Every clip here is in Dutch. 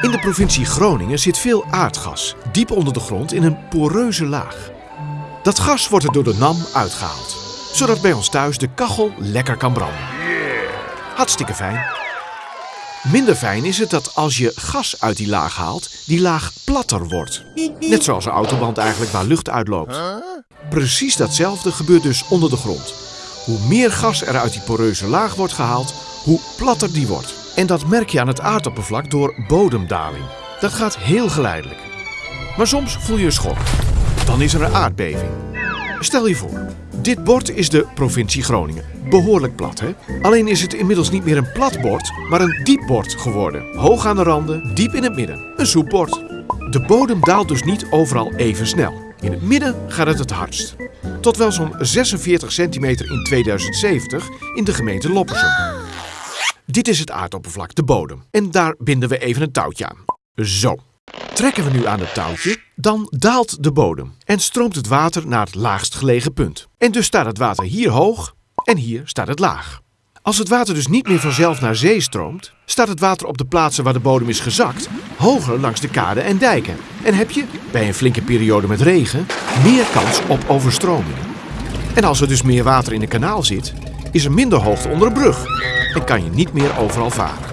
In de provincie Groningen zit veel aardgas, diep onder de grond in een poreuze laag. Dat gas wordt er door de NAM uitgehaald, zodat bij ons thuis de kachel lekker kan branden. Hartstikke fijn. Minder fijn is het dat als je gas uit die laag haalt, die laag platter wordt. Net zoals een autoband eigenlijk waar lucht uitloopt. Precies datzelfde gebeurt dus onder de grond. Hoe meer gas er uit die poreuze laag wordt gehaald, hoe platter die wordt. En dat merk je aan het aardoppervlak door bodemdaling. Dat gaat heel geleidelijk. Maar soms voel je een schok. Dan is er een aardbeving. Stel je voor, dit bord is de provincie Groningen. Behoorlijk plat, hè? Alleen is het inmiddels niet meer een plat bord, maar een diep bord geworden. Hoog aan de randen, diep in het midden. Een soepbord. De bodem daalt dus niet overal even snel. In het midden gaat het het hardst. Tot wel zo'n 46 centimeter in 2070 in de gemeente Loppersum. Dit is het aardoppervlak, de bodem. En daar binden we even een touwtje aan. Zo. Trekken we nu aan het touwtje, dan daalt de bodem en stroomt het water naar het laagst gelegen punt. En dus staat het water hier hoog en hier staat het laag. Als het water dus niet meer vanzelf naar zee stroomt, staat het water op de plaatsen waar de bodem is gezakt hoger langs de kaden en dijken. En heb je, bij een flinke periode met regen, meer kans op overstromingen. En als er dus meer water in een kanaal zit, is er minder hoogte onder een brug en kan je niet meer overal varen.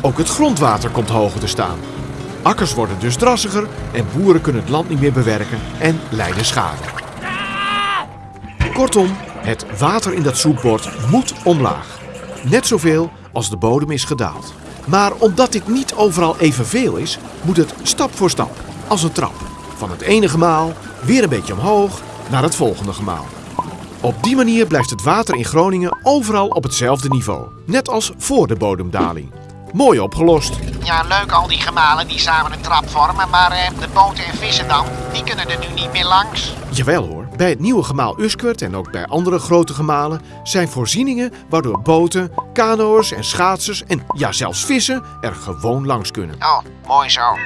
Ook het grondwater komt hoger te staan. Akkers worden dus drassiger en boeren kunnen het land niet meer bewerken en lijden schade. Kortom, het water in dat soepbord moet omlaag. Net zoveel als de bodem is gedaald. Maar omdat dit niet overal evenveel is, moet het stap voor stap, als een trap. Van het ene gemaal weer een beetje omhoog naar het volgende gemaal. Op die manier blijft het water in Groningen overal op hetzelfde niveau. Net als voor de bodemdaling. Mooi opgelost. Ja, leuk al die gemalen die samen een trap vormen, maar eh, de boten en vissen dan, die kunnen er nu niet meer langs. Jawel hoor, bij het nieuwe gemaal Uskert en ook bij andere grote gemalen zijn voorzieningen waardoor boten, kano's en schaatsers en ja zelfs vissen er gewoon langs kunnen. Oh, mooi zo.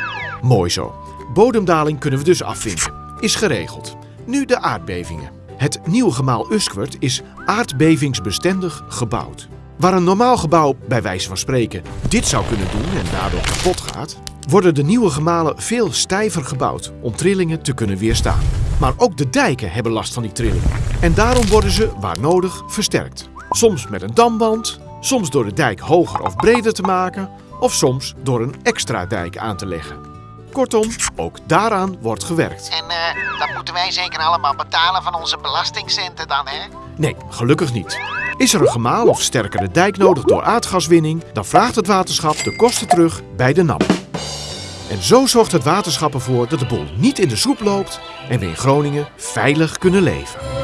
Mooi zo. Bodemdaling kunnen we dus afvinken. Is geregeld. Nu de aardbevingen. Het nieuwe gemaal Uskwert is aardbevingsbestendig gebouwd. Waar een normaal gebouw, bij wijze van spreken, dit zou kunnen doen en daardoor kapot gaat, worden de nieuwe gemalen veel stijver gebouwd om trillingen te kunnen weerstaan. Maar ook de dijken hebben last van die trillingen. En daarom worden ze, waar nodig, versterkt. Soms met een damband, soms door de dijk hoger of breder te maken, of soms door een extra dijk aan te leggen. Kortom, ook daaraan wordt gewerkt. En eh, dat moeten wij zeker allemaal betalen van onze belastingcenten dan, hè? Nee, gelukkig niet. Is er een gemaal of sterkere dijk nodig door aardgaswinning, dan vraagt het waterschap de kosten terug bij de NAM. En zo zorgt het waterschap ervoor dat de boel niet in de soep loopt en we in Groningen veilig kunnen leven.